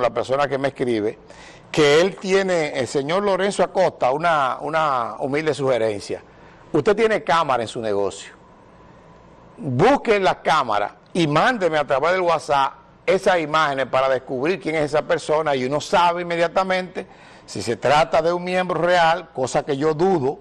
la persona que me escribe, que él tiene, el señor Lorenzo Acosta, una, una humilde sugerencia. Usted tiene cámara en su negocio. Busquen las cámaras y mándeme a través del WhatsApp esas imágenes para descubrir quién es esa persona y uno sabe inmediatamente si se trata de un miembro real, cosa que yo dudo,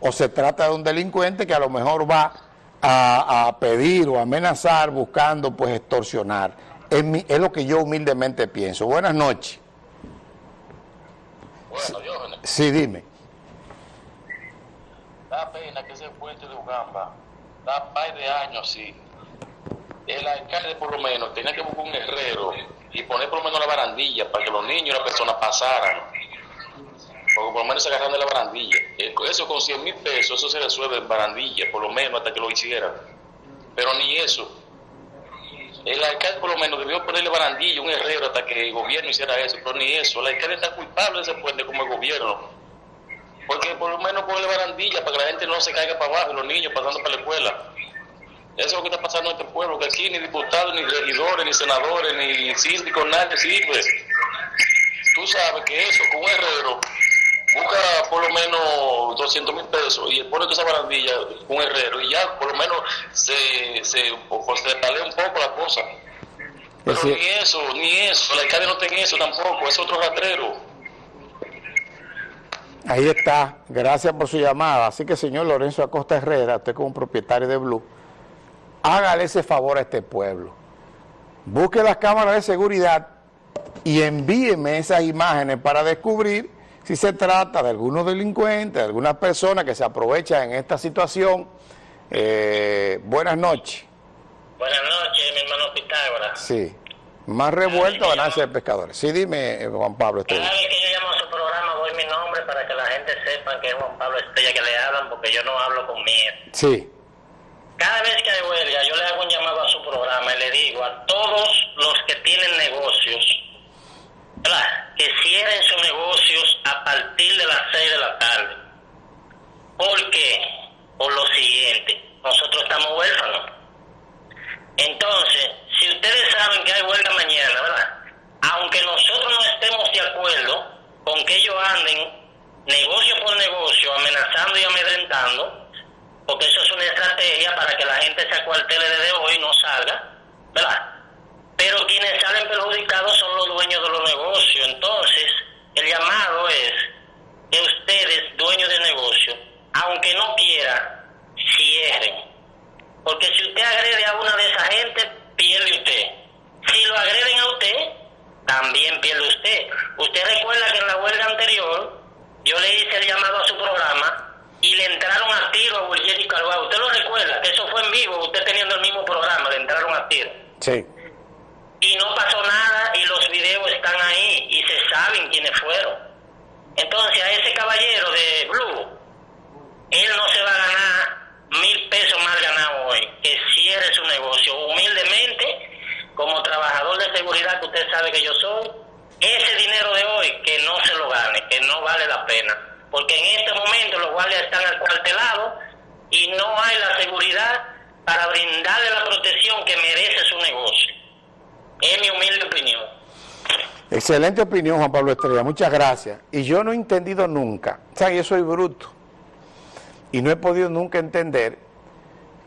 o se trata de un delincuente que a lo mejor va a, pedir o amenazar buscando pues extorsionar. Es, es, lo que yo humildemente pienso. Buenas noches. Bueno, sí, dime. Da pena que ese puente de Ugamba da par de años así. El alcalde por lo menos tenía que buscar un herrero y poner por lo menos la barandilla para que los niños y las personas pasaran porque por lo menos se agarran de la barandilla. Eh, eso con 100 mil pesos, eso se resuelve en barandilla, por lo menos hasta que lo hicieran. Pero ni eso. El alcalde por lo menos debió ponerle barandilla, un herrero, hasta que el gobierno hiciera eso, pero ni eso. El alcalde está culpable de ese puente como el gobierno. Porque por lo menos ponerle barandilla para que la gente no se caiga para abajo, los niños pasando para la escuela. Eso es lo que está pasando en este pueblo, que aquí ni diputados, ni regidores, ni senadores, ni síndicos, nadie sirve. Tú sabes que eso, con un herrero, busca por lo menos 200 mil pesos y pone toda esa barandilla un herrero y ya por lo menos se, se, un poco la cosa. Pero ni eso, ni eso, la alcalde no tiene eso tampoco, es otro rastrero. Ahí está, gracias por su llamada. Así que señor Lorenzo Acosta Herrera, usted como propietario de Blue, hágale ese favor a este pueblo. Busque las cámaras de seguridad y envíeme esas imágenes para descubrir si se trata de algunos delincuentes, de algunas personas que se aprovechan en esta situación. Eh, buenas noches. Buenas noches, mi hermano Pitágoras. Sí. Más revuelto ganancia de pescadores. Sí, dime, eh, Juan Pablo Estrella. Cada vez que yo llamo a su programa doy mi nombre para que la gente sepa que es Juan Pablo Estrella que le hablan porque yo no hablo con miedo. Sí. Cada vez que hay huelga yo le hago un llamado a su programa y le digo a todos los que tienen negocios que cierren sus negocios a partir de las 6 de la tarde. ¿Por qué? Por lo siguiente, nosotros estamos huérfanos. Entonces, si ustedes saben que hay huelga mañana, ¿verdad? Aunque nosotros no estemos de acuerdo con que ellos anden negocio por negocio, amenazando y amedrentando, porque eso es una estrategia para que la gente se acuartele desde hoy y no salga, ¿verdad? pero quienes salen perjudicados son los negocios. Entonces, el llamado es que ustedes, dueños de negocio, aunque no quiera, cierren. Porque si usted agrede a una de esas gente, pierde usted. Si lo agreden a usted, también pierde usted. Usted recuerda que en la huelga anterior, yo le hice el llamado a su programa y le entraron a tiro a William y Calvado. Usted lo recuerda, vivo, usted teniendo el mismo programa, le entraron a tiro. Sí y no pasó nada y los videos están ahí y se saben quiénes fueron. Entonces a ese caballero de Blue, él no se va a ganar mil pesos más ganado hoy, que cierre su negocio humildemente, como trabajador de seguridad que usted sabe que yo soy, ese dinero de hoy que no se lo gane, que no vale la pena, porque en este momento los guardias están acuartelados y no hay la seguridad para brindarle la protección que merece su negocio. Es mi humilde opinión. Excelente opinión, Juan Pablo Estrella. Muchas gracias. Y yo no he entendido nunca, o sea, yo soy bruto, y no he podido nunca entender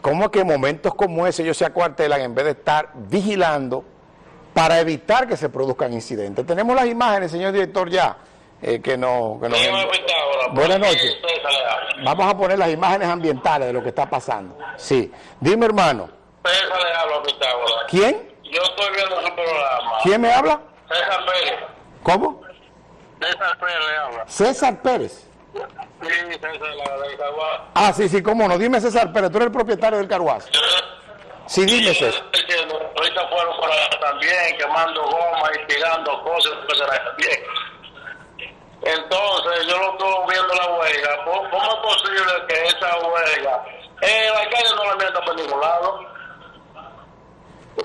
cómo que en momentos como ese ellos se acuartelan en vez de estar vigilando para evitar que se produzcan incidentes. Tenemos las imágenes, señor director, ya, eh, que no... Que Buenas noches. Vamos a poner las imágenes ambientales de lo que está pasando. Sí. Dime, hermano. ¿Quién? Yo estoy viendo su programa. ¿Quién me habla? César Pérez. ¿Cómo? César Pérez le habla. César Pérez. Sí, César, la del Carguaz. Ah, sí, sí, cómo no. Dime, César Pérez, tú eres el propietario del Carguaz. Sí, dime, César. Ahorita fueron allá también, quemando goma y tirando cosas, también. Entonces, yo lo estoy viendo la huelga. ¿Cómo es posible que esa huelga, eh, la calle no la meta por ningún lado?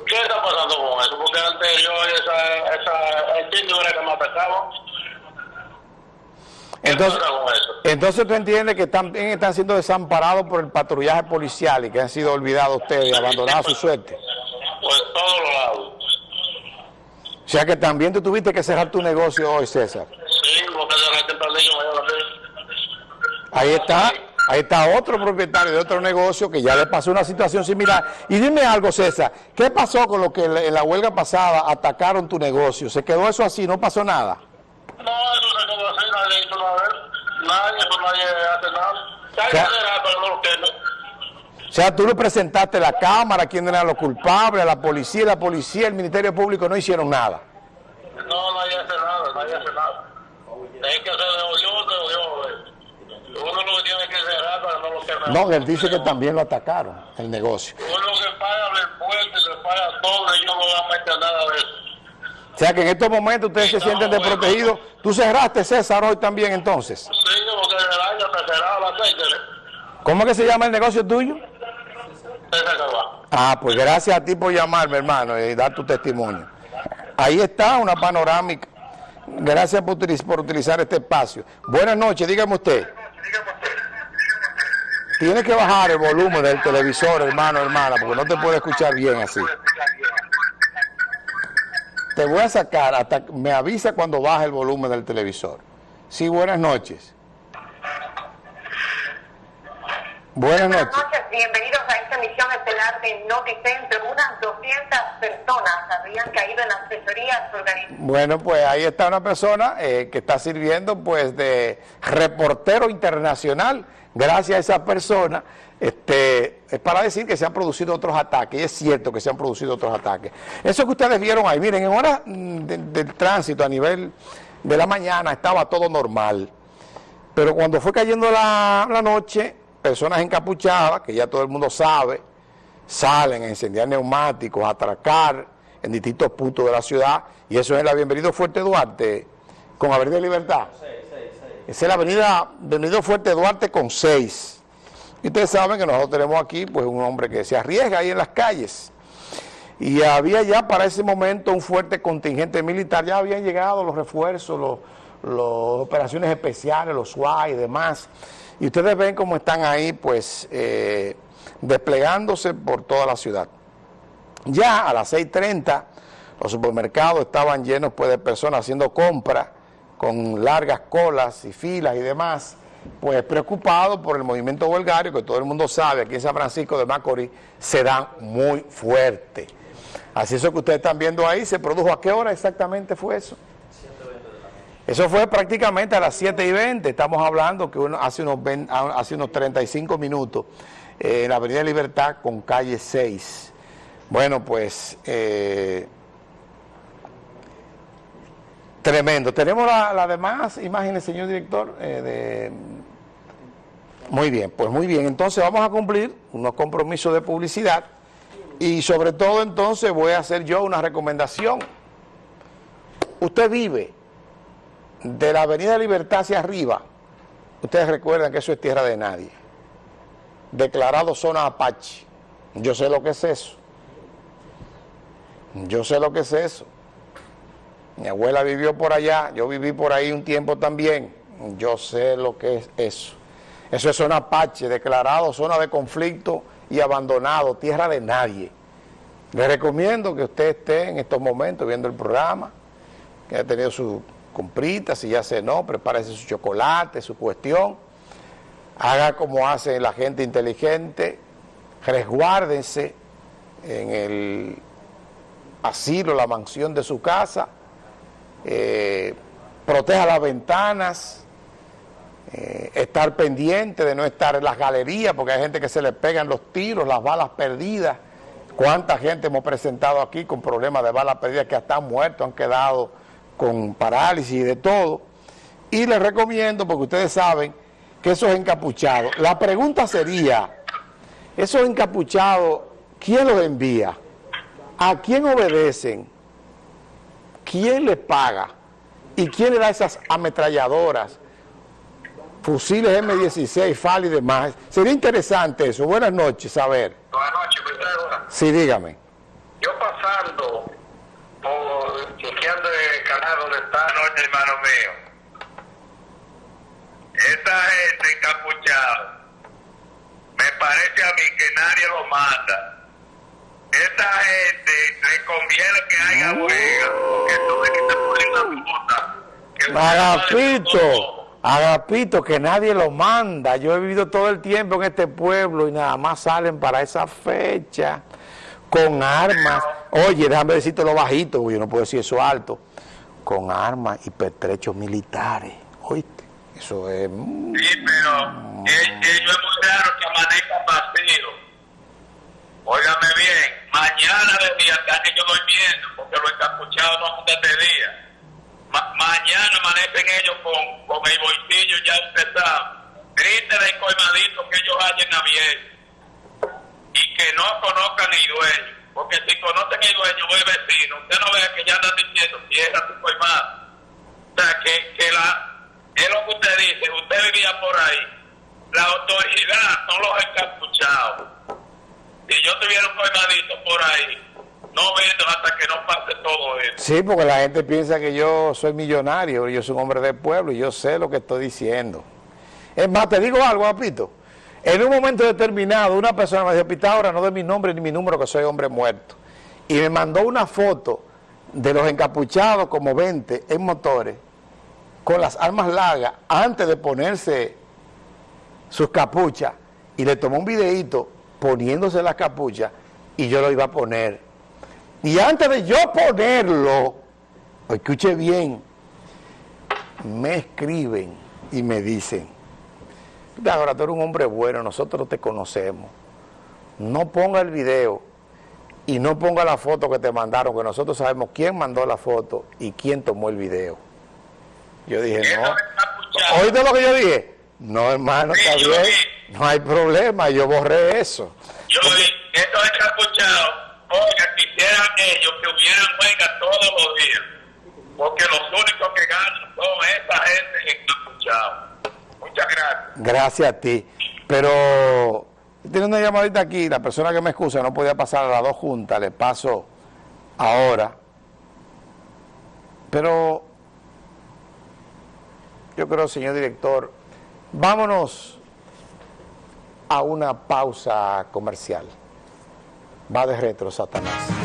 ¿Qué está pasando con eso? Porque antes yo, esa, esa, el título era que me atacaba. Entonces, entonces tú entiendes que también están siendo desamparados por el patrullaje policial y que han sido olvidados ustedes y abandonados a su suerte. Pues todos los lados. sea que también tú tuviste que cerrar tu negocio hoy, César. Sí, porque cerré tempranillo, mañana Ahí está, ahí está otro propietario de otro negocio que ya le pasó una situación similar. Y dime algo, César, ¿qué pasó con lo que en la huelga pasada atacaron tu negocio? ¿Se quedó eso así? ¿No pasó nada? No, eso se quedó así, nadie hizo nada. Nadie, eso nadie hace nada. O sea, tú le presentaste la cámara, quién eran los culpables, a la policía, la policía, el Ministerio Público no hicieron nada. No, nadie hace nada, nadie hace nada. Es que se devolvió, se devolvió. Uno lo que tiene que cerrar para no lo él dice que también lo atacaron, el negocio. Uno que paga el puente, le paga todo, y yo no voy a meter nada de eso. O sea que en estos momentos ustedes se sienten desprotegidos. ¿Tú cerraste, César, hoy también entonces? Sí, porque el año está cerrado a las seis, ¿Cómo que se llama el negocio tuyo? Ah, pues gracias a ti por llamarme, hermano, y dar tu testimonio. Ahí está una panorámica. Gracias por utilizar este espacio. Buenas noches, dígame usted. Tienes que bajar el volumen del televisor, hermano, hermana, porque no te puede escuchar bien así. Te voy a sacar hasta me avisa cuando baje el volumen del televisor. Sí, buenas noches. Buenas Buenas noches. noches, bienvenidos a esta emisión estelar de Noticentro. Unas 200 personas habían caído en las asesorías organizadas. Bueno, pues ahí está una persona eh, que está sirviendo pues de reportero internacional. Gracias a esa persona, este, es para decir que se han producido otros ataques, y es cierto que se han producido otros ataques. Eso que ustedes vieron ahí, miren, en horas mm, de- del tránsito a nivel de la mañana estaba todo normal. Pero cuando fue cayendo la, la noche, personas encapuchadas, que ya todo el mundo sabe, salen a incendiar neumáticos, a atracar en distintos puntos de la ciudad, y eso es la Bienvenido Fuerte Duarte, con Avenida Libertad. Esa es la avenida Bienvenido Fuerte Duarte con 6. Y ustedes saben que nosotros tenemos aquí pues un hombre que se arriesga ahí en las calles. Y había ya para ese momento un fuerte contingente militar, ya habían llegado los refuerzos, los, los operaciones especiales, los SWAT y demás. Y ustedes ven cómo están ahí pues eh, desplegándose por toda la ciudad. Ya a las 6.30 los supermercados estaban llenos pues de personas haciendo compras con largas colas y filas y demás, pues preocupados por el movimiento huelgario que todo el mundo sabe aquí en San Francisco de Macorís se da muy fuerte. Así eso que ustedes están viendo ahí se produjo a qué hora exactamente fue eso? Eso fue prácticamente a las 7 y 20, estamos hablando que hace, unos 20 hace unos 35 minutos eh, en la Avenida Libertad con calle 6. Bueno, pues eh, tremendo. Tenemos las la demás imágenes, señor director. eh. Muy bien, pues muy bien. Entonces vamos a cumplir unos compromisos de publicidad y sobre todo entonces voy a hacer yo una recomendación. Usted vive de la Avenida Libertad hacia arriba, ustedes recuerdan que eso es tierra de nadie. Declarado zona Apache. Yo sé lo que es eso. Yo sé lo que es eso. Mi abuela vivió por allá, yo viví por ahí un tiempo también. Yo sé lo que es eso. Eso es zona Apache, declarado zona de conflicto y abandonado, tierra de nadie. Le recomiendo que usted esté en estos momentos viendo el programa, que haya tenido su comprita, si ya cenó, prepárese su chocolate, su cuestión, haga como hace la gente inteligente, resguárdense en el asilo, la mansión de su casa, eh, proteja las ventanas, eh, estar pendiente de no estar en las galerías, porque hay gente que se le pegan los tiros, las balas perdidas. ¿Cuánta gente hemos presentado aquí con problemas de balas perdidas que hasta han muerto, han quedado con parálisis y de todo? Y les recomiendo, porque ustedes saben que esos encapuchados, la pregunta sería, esos encapuchados, ¿quién los envía? ¿A quién obedecen? ¿Quién les paga? ¿Y quién le da esas ametralladoras? Fusiles M16, FAL y demás. Sería interesante eso. Buenas noches, a ver. Buenas noches. Sí, dígame. Yo pasando por chequeando el canal donde está el hermano mío. Esa gente encapuchada, me parece a mí que nadie lo manda. esta gente le conviene que haya huelga, porque tú ves que te ponen la puta. que Agapito, Agapito, que nadie lo manda. Yo he vivido todo el tiempo en este pueblo y nada más salen para esa fecha con armas. Oye, déjame decirte lo bajito, yo no puedo decir eso alto. Con armas y pertrechos militares. Oíste, eso es... mm, Sí, pero ellos es muy raro que amanezcan vacíos. Óigame bien, mañana de día están ellos durmiendo, porque los encapuchados no andan de día. Ma- mañana amanecen ellos con, con el bolsillo ya empezado. Griten y colmadito que ellos hayan abierto. Y que no conozcan el dueño. Porque si conocen el dueño o vecino, usted no vea que ya andan diciendo, cierra tu colmado. O sea, que, que la, es lo que usted dice, usted vivía por ahí. La autoridad son los encapuchados. Si yo tuviera un colmadito por ahí, no vendo hasta que no pase todo eso. Sí, porque la gente piensa que yo soy millonario, yo soy un hombre del pueblo y yo sé lo que estoy diciendo. Es más, te digo algo, Apito. En un momento determinado, una persona me dijo, Pitágoras, no de mi nombre ni mi número, que soy hombre muerto. Y me mandó una foto de los encapuchados, como 20, en motores, con las armas largas, antes de ponerse sus capuchas, y le tomó un videíto poniéndose las capuchas, y yo lo iba a poner. Y antes de yo ponerlo, escuche bien, me escriben y me dicen, ahora tú eres un hombre bueno, nosotros te conocemos. No ponga el video y no ponga la foto que te mandaron, que nosotros sabemos quién mandó la foto y quién tomó el video. Yo dije, no. ¿Oíste lo que yo dije? No, hermano, está bien. No hay problema, yo borré eso. yo vi, estos encapuchados, oiga, quisieran ellos que hubieran huelga todos los días. Porque los únicos que ganan son esa gente encapuchada. Muchas gracias. Gracias a ti. Pero tiene una llamadita aquí, la persona que me excusa no podía pasar a las dos juntas, le paso ahora. Pero yo creo, señor director, vámonos a una pausa comercial. Va de retro, Satanás.